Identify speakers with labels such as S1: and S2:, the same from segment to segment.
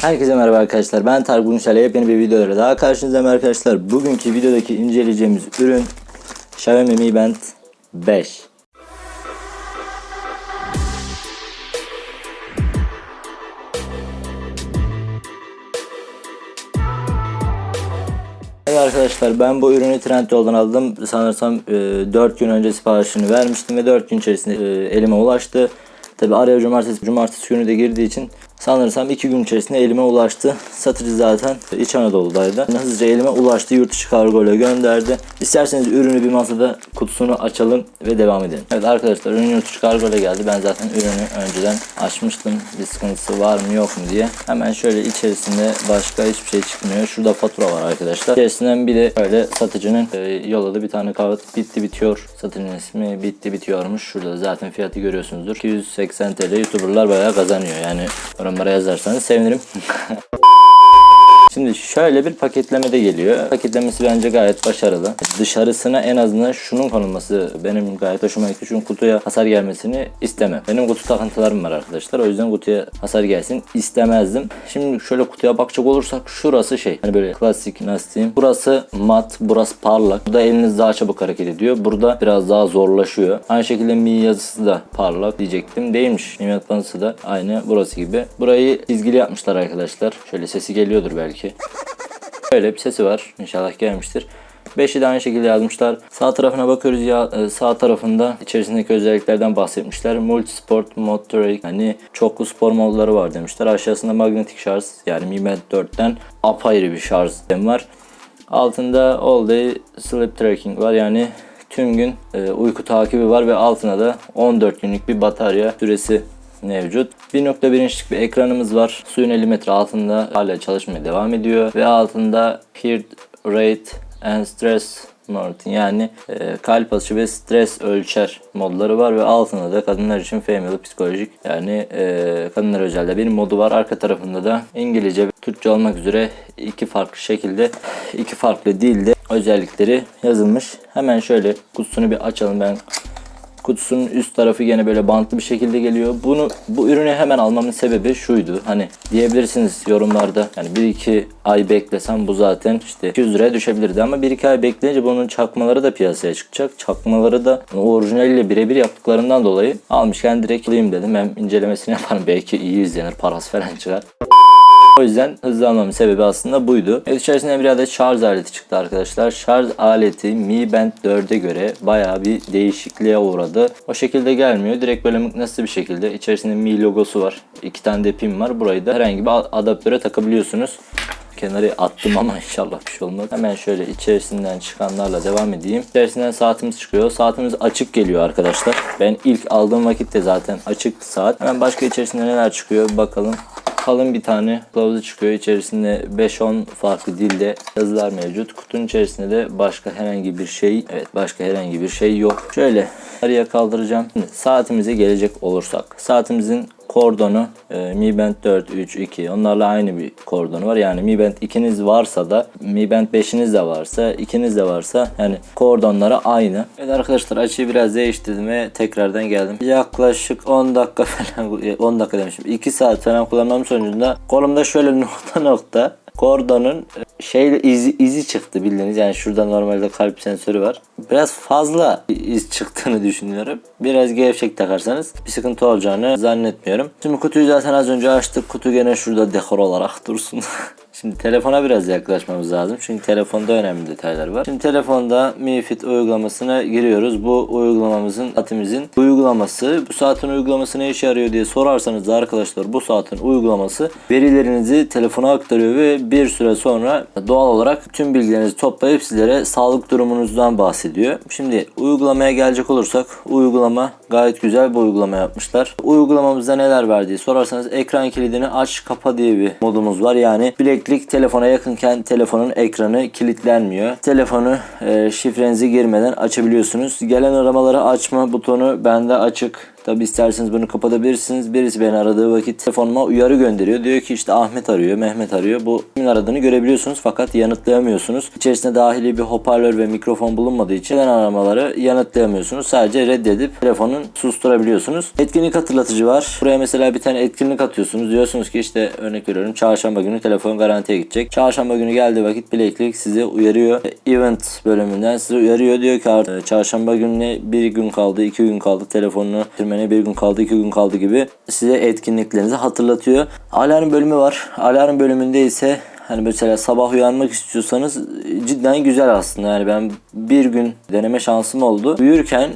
S1: Herkese merhaba arkadaşlar. Ben Tarık Bunuşal. Yepyeni bir videolara daha karşınızdayım arkadaşlar. Bugünkü videodaki inceleyeceğimiz ürün Xiaomi Mi Band 5. Evet arkadaşlar ben bu ürünü Trendyol'dan aldım. Sanırsam e, 4 gün önce siparişini vermiştim ve 4 gün içerisinde e, elime ulaştı. Tabi araya cumartesi, cumartesi günü de girdiği için sanırsam 2 gün içerisinde elime ulaştı. Satıcı zaten İç Anadolu'daydı. Hızlıca elime ulaştı. Yurt dışı kargo ile gönderdi. İsterseniz ürünü bir masada kutusunu açalım ve devam edelim. Evet arkadaşlar ürün yurt dışı kargo ile geldi. Ben zaten ürünü önceden açmıştım. Bir sıkıntısı var mı yok mu diye. Hemen şöyle içerisinde başka hiçbir şey çıkmıyor. Şurada fatura var arkadaşlar. İçerisinden bir de böyle satıcının e, yolladığı bir tane kağıt bitti bitiyor. Satıcının ismi bitti bitiyormuş. Şurada da zaten fiyatı görüyorsunuzdur. 280 TL YouTuber'lar bayağı kazanıyor. Yani yorumlara yazarsanız sevinirim. Şimdi şöyle bir paketleme de geliyor. Paketlemesi bence gayet başarılı. Dışarısına en azından şunun konulması benim gayet hoşuma gitti. Çünkü kutuya hasar gelmesini istemem. Benim kutu takıntılarım var arkadaşlar. O yüzden kutuya hasar gelsin istemezdim. Şimdi şöyle kutuya bakacak olursak şurası şey. Hani böyle klasik nasıl diyeyim. Burası mat, burası parlak. Burada eliniz daha çabuk hareket ediyor. Burada biraz daha zorlaşıyor. Aynı şekilde Mi yazısı da parlak diyecektim. Değilmiş. Mi da aynı burası gibi. Burayı çizgili yapmışlar arkadaşlar. Şöyle sesi geliyordur belki. Böyle bir sesi var. İnşallah gelmiştir. 5'i de aynı şekilde yazmışlar. Sağ tarafına bakıyoruz ya e, sağ tarafında içerisindeki özelliklerden bahsetmişler. Multisport Motorate yani çoklu spor modları var demişler. Aşağısında magnetik şarj yani Mi Band 4'ten apayrı bir şarj sistemi var. Altında All Day Sleep Tracking var yani tüm gün e, uyku takibi var ve altına da 14 günlük bir batarya süresi mevcut. 1.1 inçlik bir ekranımız var. Suyun 50 metre altında hala çalışmaya devam ediyor. Ve altında Heart Rate and Stress Mode yani e, kalp atışı ve stres ölçer modları var ve altında da kadınlar için female psikolojik yani e, kadınlar özelde bir modu var. Arka tarafında da İngilizce ve Türkçe olmak üzere iki farklı şekilde iki farklı dilde özellikleri yazılmış. Hemen şöyle kutusunu bir açalım ben kutusunun üst tarafı gene böyle bantlı bir şekilde geliyor. Bunu bu ürünü hemen almamın sebebi şuydu. Hani diyebilirsiniz yorumlarda yani 1-2 ay beklesem bu zaten işte 200 liraya düşebilirdi ama 1-2 ay bekleyince bunun çakmaları da piyasaya çıkacak. Çakmaları da orijinaliyle birebir yaptıklarından dolayı almışken direkt alayım dedim. Hem incelemesini yaparım belki iyi izlenir parası falan çıkar. O yüzden hızlı almamın sebebi aslında buydu. Evet içerisinde bir adet şarj aleti çıktı arkadaşlar. Şarj aleti Mi Band 4'e göre bayağı bir değişikliğe uğradı. O şekilde gelmiyor. Direkt böyle mıknatıslı bir şekilde. İçerisinde Mi logosu var. İki tane de pin var. Burayı da herhangi bir adaptöre takabiliyorsunuz kenarı attım ama inşallah bir şey olmaz. Hemen şöyle içerisinden çıkanlarla devam edeyim. İçerisinden saatimiz çıkıyor. Saatimiz açık geliyor arkadaşlar. Ben ilk aldığım vakitte zaten açık saat. Hemen başka içerisinde neler çıkıyor bakalım kalın bir tane kılavuzu çıkıyor. İçerisinde 5-10 farklı dilde yazılar mevcut. Kutunun içerisinde de başka herhangi bir şey, evet başka herhangi bir şey yok. Şöyle araya kaldıracağım. Şimdi saatimize gelecek olursak. Saatimizin kordonu e, Mi Band 4, 3, 2 onlarla aynı bir kordonu var. Yani Mi Band 2'niz varsa da Mi Band 5'iniz de varsa 2'niz de varsa yani kordonları aynı. Evet arkadaşlar açıyı biraz değiştirdim ve tekrardan geldim. Yaklaşık 10 dakika falan 10 dakika demişim 2 saat falan kullanmam sonucunda kolumda şöyle nokta nokta kordonun şeyle izi, izi çıktı bildiğiniz yani şurada normalde kalp sensörü var. Biraz fazla iz çıktığını düşünüyorum. Biraz gevşek takarsanız bir sıkıntı olacağını zannetmiyorum. Şimdi kutuyu zaten az önce açtık. Kutu gene şurada dekor olarak dursun. Şimdi telefona biraz yaklaşmamız lazım. Çünkü telefonda önemli detaylar var. Şimdi telefonda Mi Fit uygulamasına giriyoruz. Bu uygulamamızın saatimizin uygulaması. Bu saatin uygulaması ne işe yarıyor diye sorarsanız da arkadaşlar bu saatin uygulaması verilerinizi telefona aktarıyor ve bir süre sonra doğal olarak tüm bilgilerinizi toplayıp sizlere sağlık durumunuzdan bahsediyor. Şimdi uygulamaya gelecek olursak uygulama gayet güzel bir uygulama yapmışlar. Uygulamamızda neler var diye sorarsanız ekran kilidini aç kapa diye bir modumuz var. Yani bileklik Bileklik telefona yakınken telefonun ekranı kilitlenmiyor. Telefonu e, şifrenizi girmeden açabiliyorsunuz. Gelen aramaları açma butonu bende açık. Tabi isterseniz bunu kapatabilirsiniz. Birisi beni aradığı vakit telefonuma uyarı gönderiyor. Diyor ki işte Ahmet arıyor, Mehmet arıyor. Bu kimin aradığını görebiliyorsunuz fakat yanıtlayamıyorsunuz. İçerisinde dahili bir hoparlör ve mikrofon bulunmadığı için gelen aramaları yanıtlayamıyorsunuz. Sadece reddedip telefonun susturabiliyorsunuz. Etkinlik hatırlatıcı var. Buraya mesela bir tane etkinlik atıyorsunuz. Diyorsunuz ki işte örnek veriyorum çarşamba günü telefon garantiye gidecek. Çarşamba günü geldiği vakit bileklik sizi uyarıyor. Event bölümünden sizi uyarıyor. Diyor ki artık çarşamba gününe bir gün kaldı, iki gün kaldı telefonunu bitirmene bir gün kaldı, iki gün kaldı gibi size etkinliklerinizi hatırlatıyor. Alarm bölümü var. Alarm bölümünde ise Hani mesela sabah uyanmak istiyorsanız cidden güzel aslında. Yani ben bir gün deneme şansım oldu. Uyurken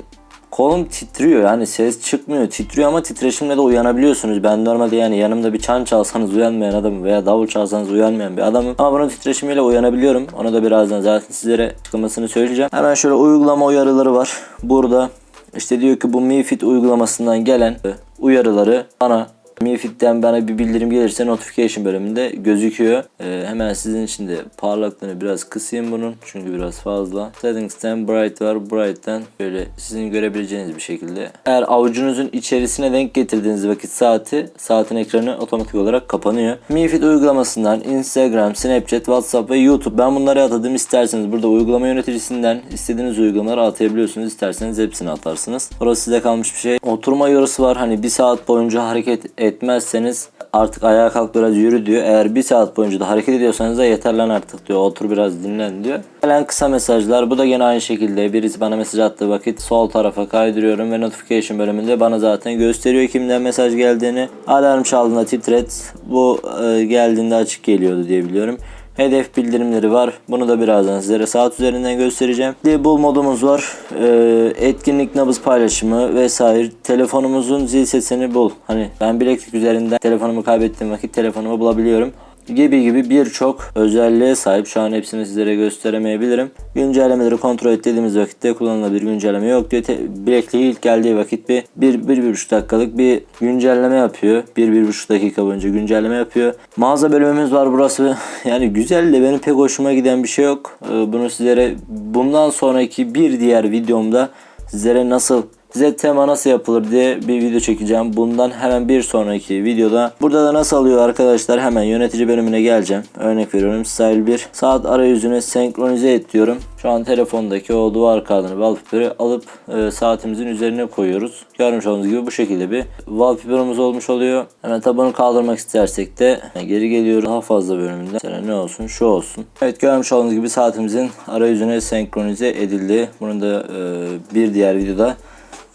S1: kolum titriyor yani ses çıkmıyor titriyor ama titreşimle de uyanabiliyorsunuz. Ben normalde yani yanımda bir çan çalsanız uyanmayan adamım veya davul çalsanız uyanmayan bir adamım. Ama bunun titreşimiyle uyanabiliyorum. Onu da birazdan zaten sizlere açıklamasını söyleyeceğim. Hemen şöyle uygulama uyarıları var. Burada işte diyor ki bu Mi Fit uygulamasından gelen uyarıları bana Mi Fit'ten bana bir bildirim gelirse notification bölümünde gözüküyor. Ee, hemen sizin için de parlaklığını biraz kısayım bunun. Çünkü biraz fazla. Settings'ten Bright var. Bright'ten böyle sizin görebileceğiniz bir şekilde. Eğer avucunuzun içerisine denk getirdiğiniz vakit saati, saatin ekranı otomatik olarak kapanıyor. Mi Fit uygulamasından Instagram, Snapchat, WhatsApp ve YouTube. Ben bunları atadım. İsterseniz burada uygulama yöneticisinden istediğiniz uygulamaları atayabiliyorsunuz. İsterseniz hepsini atarsınız. Orası size kalmış bir şey. Oturma yorası var. Hani bir saat boyunca hareket etmezseniz artık ayağa kalk biraz yürü diyor. Eğer bir saat boyunca da hareket ediyorsanız da yeter lan artık diyor. Otur biraz dinlen diyor. Gelen kısa mesajlar. Bu da yine aynı şekilde. Birisi bana mesaj attığı vakit sol tarafa kaydırıyorum ve notification bölümünde bana zaten gösteriyor kimden mesaj geldiğini. Alarm çaldığında titret. Bu e, geldiğinde açık geliyordu diye biliyorum. Hedef bildirimleri var. Bunu da birazdan sizlere saat üzerinden göstereceğim. Bu modumuz var. Ee, etkinlik nabız paylaşımı vesaire. Telefonumuzun zil sesini bul. Hani ben bileklik üzerinden telefonumu kaybettiğim vakit telefonumu bulabiliyorum gibi gibi birçok özelliğe sahip. Şu an hepsini sizlere gösteremeyebilirim. Güncellemeleri kontrol ettiğimiz vakitte kullanılabilir güncelleme yok diyor. Bilekliği ilk geldiği vakit bir, bir, bir, bir buçuk dakikalık bir güncelleme yapıyor. Bir, bir buçuk dakika boyunca güncelleme yapıyor. Mağaza bölümümüz var burası. Yani güzel de benim pek hoşuma giden bir şey yok. Ee, Bunu sizlere bundan sonraki bir diğer videomda sizlere nasıl size tema nasıl yapılır diye bir video çekeceğim. Bundan hemen bir sonraki videoda. Burada da nasıl alıyor arkadaşlar hemen yönetici bölümüne geleceğim. Örnek veriyorum Style 1. Saat arayüzüne senkronize et diyorum. Şu an telefondaki o duvar kağıdını wallpaper'ı alıp e, saatimizin üzerine koyuyoruz. Görmüş olduğunuz gibi bu şekilde bir wallpaper'ımız olmuş oluyor. Hemen tabanı kaldırmak istersek de geri geliyoruz. Daha fazla bölümünde. Mesela ne olsun? Şu olsun. Evet görmüş olduğunuz gibi saatimizin arayüzüne senkronize edildi. Bunu da e, bir diğer videoda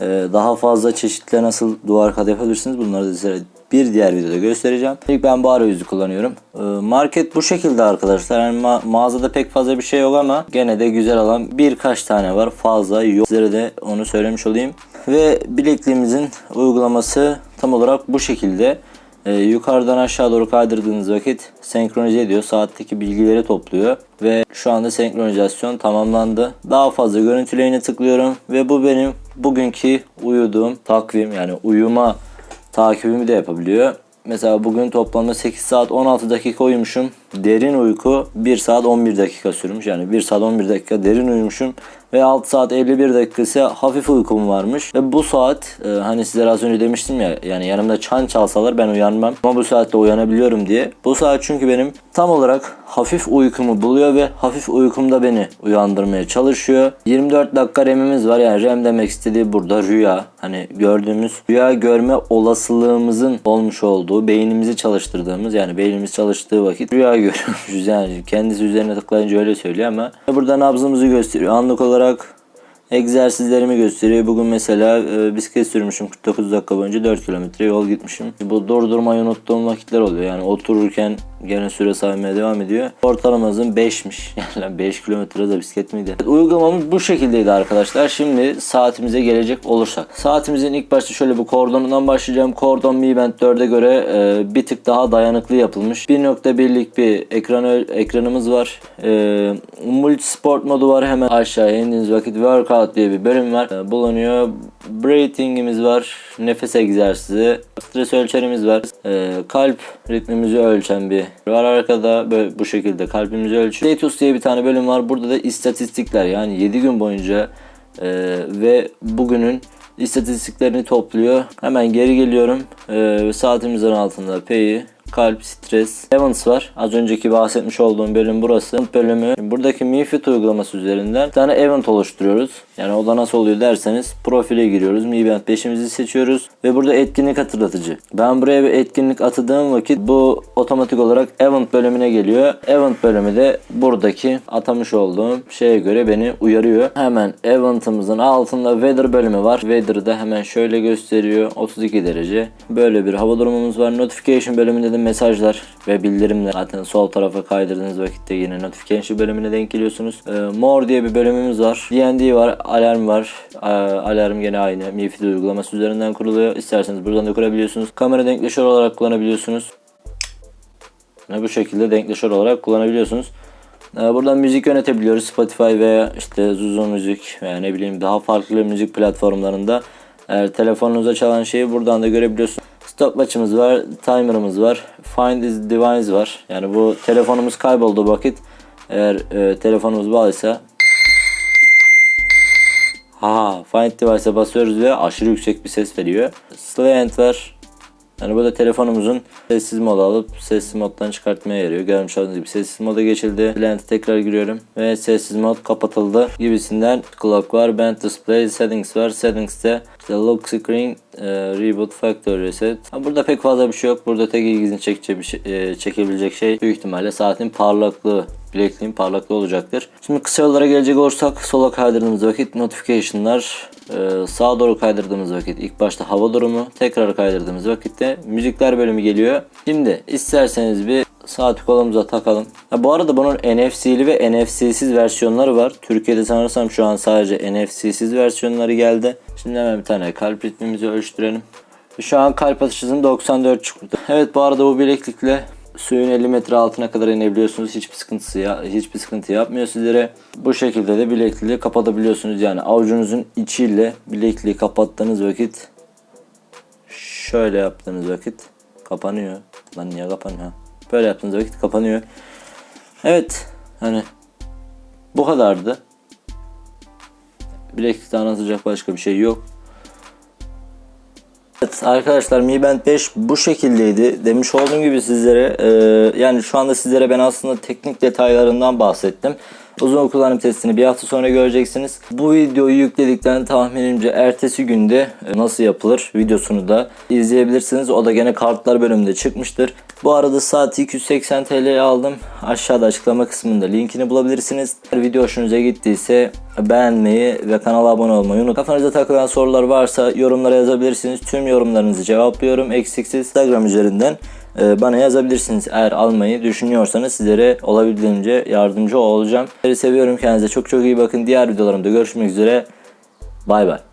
S1: daha fazla çeşitle nasıl duvar kağıdı yapabilirsiniz bunları da size bir diğer videoda göstereceğim. İlk ben bu arayüzü kullanıyorum. Ee, Market bu şekilde arkadaşlar. Yani ma- mağazada pek fazla bir şey yok ama gene de güzel olan birkaç tane var. Fazla yok. Sizlere de onu söylemiş olayım. Ve bilekliğimizin uygulaması tam olarak bu şekilde. Ee, yukarıdan aşağı doğru kaydırdığınız vakit senkronize ediyor. Saatteki bilgileri topluyor. Ve şu anda senkronizasyon tamamlandı. Daha fazla görüntüleyine tıklıyorum. Ve bu benim bugünkü uyuduğum takvim yani uyuma takibimi de yapabiliyor. Mesela bugün toplamda 8 saat 16 dakika uyumuşum. Derin uyku 1 saat 11 dakika sürmüş. Yani 1 saat 11 dakika derin uyumuşum. Ve 6 saat 51 dakika ise hafif uykum varmış. Ve bu saat e, hani sizlere az önce demiştim ya yani yanımda çan çalsalar ben uyanmam. Ama bu saatte uyanabiliyorum diye. Bu saat çünkü benim tam olarak hafif uykumu buluyor ve hafif uykumda beni uyandırmaya çalışıyor. 24 dakika REM'imiz var. Yani REM demek istediği burada rüya. Hani gördüğümüz rüya görme olasılığımızın olmuş olduğu, beynimizi çalıştırdığımız yani beynimiz çalıştığı vakit rüya görüyormuşuz. Yani kendisi üzerine tıklayınca öyle söylüyor ama burada nabzımızı gösteriyor. Anlık olarak egzersizlerimi gösteriyor. Bugün mesela e, bisiklet sürmüşüm 49 dakika boyunca 4 kilometre yol gitmişim. Bu durdurmayı unuttuğum vakitler oluyor. Yani otururken gene süre saymaya devam ediyor. Ortalamamızın 5'miş. Yani 5 kilometre de bisiklet miydi? Uygulamamız bu şekildeydi arkadaşlar. Şimdi saatimize gelecek olursak. Saatimizin ilk başta şöyle bir kordonundan başlayacağım. Kordon Mi Band 4'e göre e, bir tık daha dayanıklı yapılmış. 1.1'lik bir ekran ekranımız var. E, multi sport modu var. Hemen aşağıya indiğiniz vakit workout diye bir bölüm var. E, bulunuyor. Breathing'imiz var. Nefes egzersizi. Stres ölçerimiz var. E, kalp ritmimizi ölçen bir var arkada böyle bu şekilde kalbimizi ölçüyor. Status diye bir tane bölüm var. Burada da istatistikler yani 7 gün boyunca e, ve bugünün istatistiklerini topluyor. Hemen geri geliyorum. Ee, saatimizin altında P'yi kalp, stres, Evans var. Az önceki bahsetmiş olduğum bölüm burası. Bölümü. Buradaki MiFit uygulaması üzerinden bir tane event oluşturuyoruz. Yani o da nasıl oluyor derseniz profile giriyoruz. Mi Event 5'imizi seçiyoruz ve burada etkinlik hatırlatıcı. Ben buraya bir etkinlik atadığım vakit bu otomatik olarak event bölümüne geliyor. Event bölümü de buradaki atamış olduğum şeye göre beni uyarıyor. Hemen event'ımızın altında weather bölümü var. Weather'da hemen şöyle gösteriyor. 32 derece. Böyle bir hava durumumuz var. Notification bölümünde de mesajlar ve bildirimler. Zaten sol tarafa kaydırdığınız vakitte yine notification bölümüne denk geliyorsunuz. Ee, more diye bir bölümümüz var. D&D var. Alarm var. Ee, alarm gene aynı. MiFID uygulaması üzerinden kuruluyor. İsterseniz buradan da kurabiliyorsunuz. Kamera denkleşör olarak kullanabiliyorsunuz. Ve bu şekilde denkleşör olarak kullanabiliyorsunuz. Ee, Buradan müzik yönetebiliyoruz. Spotify veya işte Zuzu Müzik veya ne bileyim daha farklı müzik platformlarında. Eğer telefonunuza çalan şeyi buradan da görebiliyorsunuz. Stopwatch'ımız var, timer'ımız var, find is device var. Yani bu telefonumuz kaybolduğu vakit eğer e, telefonumuz bağlıysa Ha, find device'a basıyoruz ve aşırı yüksek bir ses veriyor. Slant var. Yani burada telefonumuzun sessiz modu alıp sessiz moddan çıkartmaya yarıyor. Görmüş olduğunuz gibi sessiz moda geçildi. Blend'e tekrar giriyorum ve sessiz mod kapatıldı gibisinden. Clock var, band display, settings var. Settings'te işte lock screen, e, reboot, factory reset. Ha, burada pek fazla bir şey yok. Burada tek ilginizi şey, e, çekebilecek şey büyük ihtimalle saatin parlaklığı bilekliğin parlaklığı olacaktır. Şimdi kısa yollara gelecek olursak sola kaydırdığımız vakit notification'lar, e, sağa doğru kaydırdığımız vakit ilk başta hava durumu, tekrar kaydırdığımız vakitte müzikler bölümü geliyor. Şimdi isterseniz bir saati kolumuza takalım. Ha, bu arada bunun NFC'li ve NFC'siz versiyonları var. Türkiye'de sanırsam şu an sadece NFC'siz versiyonları geldi. Şimdi hemen bir tane kalp ritmimizi ölçtürelim. Şu an kalp atış hızım 94 çıktı. Evet bu arada bu bileklikle suyun 50 metre altına kadar inebiliyorsunuz. Hiçbir sıkıntısı ya, hiçbir sıkıntı yapmıyor sizlere. Bu şekilde de bilekliği kapatabiliyorsunuz. Yani avucunuzun içiyle bilekliği kapattığınız vakit şöyle yaptığınız vakit kapanıyor. Lan niye kapanıyor? Böyle yaptığınız vakit kapanıyor. Evet. Hani bu kadardı. Bileklikte anlatacak başka bir şey yok. Evet arkadaşlar Mi Band 5 bu şekildeydi. Demiş olduğum gibi sizlere e, yani şu anda sizlere ben aslında teknik detaylarından bahsettim. Uzun kullanım testini bir hafta sonra göreceksiniz. Bu videoyu yükledikten tahminimce ertesi günde e, nasıl yapılır videosunu da izleyebilirsiniz. O da gene kartlar bölümünde çıkmıştır. Bu arada saati 280 TL'ye aldım. Aşağıda açıklama kısmında linkini bulabilirsiniz. Eğer video hoşunuza gittiyse beğenmeyi ve kanala abone olmayı unutmayın. Kafanıza takılan sorular varsa yorumlara yazabilirsiniz. Tüm yorumlarınızı cevaplıyorum. Eksiksiz Instagram üzerinden e, bana yazabilirsiniz. Eğer almayı düşünüyorsanız sizlere olabildiğince yardımcı olacağım. Sizleri seviyorum. Kendinize çok çok iyi bakın. Diğer videolarımda görüşmek üzere. Bay bay.